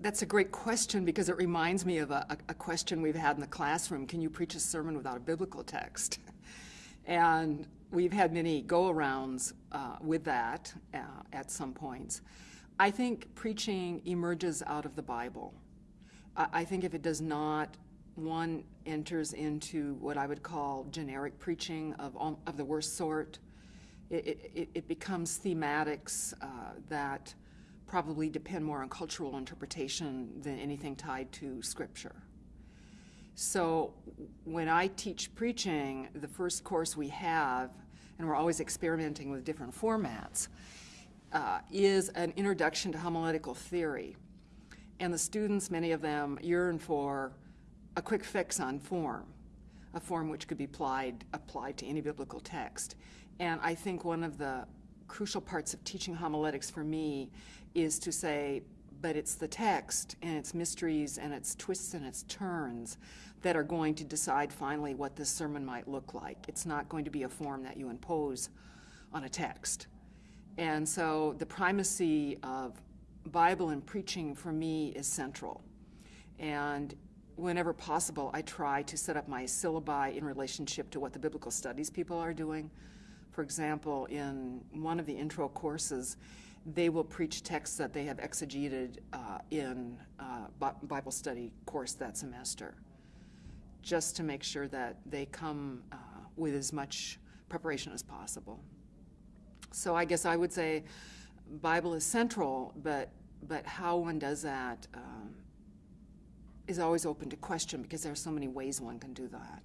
That's a great question because it reminds me of a, a, question we've had in the classroom. Can you preach a sermon without a biblical text? and we've had many go-arounds uh, with that uh, at some points. I think preaching emerges out of the Bible. I, I think if it does not, one enters into what I would call generic preaching of, of the worst sort. It, it, it becomes thematics uh, that probably depend more on cultural interpretation than anything tied to scripture. So when I teach preaching, the first course we have, and we're always experimenting with different formats, uh, is an introduction to homiletical theory. And the students, many of them, yearn for a quick fix on form, a form which could be applied, applied to any biblical text. And I think one of the crucial parts of teaching homiletics for me is to say, but it's the text and its mysteries and its twists and its turns that are going to decide finally what this sermon might look like. It's not going to be a form that you impose on a text. And so the primacy of Bible and preaching for me is central. And whenever possible, I try to set up my syllabi in relationship to what the biblical studies people are doing. For example, in one of the intro courses, they will preach texts that they have exegeted uh, in uh, Bible study course that semester, just to make sure that they come uh, with as much preparation as possible. So I guess I would say Bible is central, but but how one does that um, is always open to question because there are so many ways one can do that.